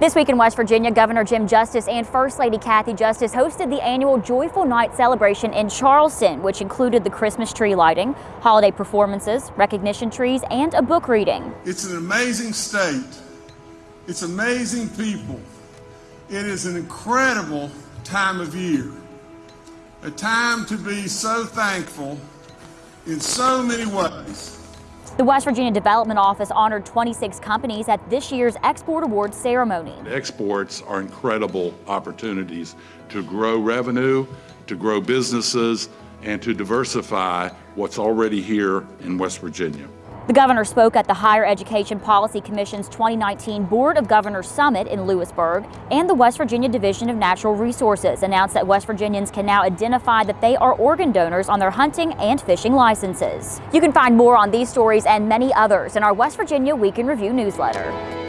This week in West Virginia, Governor Jim Justice and First Lady Kathy Justice hosted the annual Joyful Night celebration in Charleston, which included the Christmas tree lighting, holiday performances, recognition trees, and a book reading. It's an amazing state. It's amazing people. It is an incredible time of year. A time to be so thankful in so many ways. The West Virginia Development Office honored 26 companies at this year's Export Awards ceremony. Exports are incredible opportunities to grow revenue, to grow businesses, and to diversify what's already here in West Virginia. The governor spoke at the Higher Education Policy Commission's 2019 Board of Governors Summit in Lewisburg, and the West Virginia Division of Natural Resources announced that West Virginians can now identify that they are organ donors on their hunting and fishing licenses. You can find more on these stories and many others in our West Virginia Week in Review newsletter.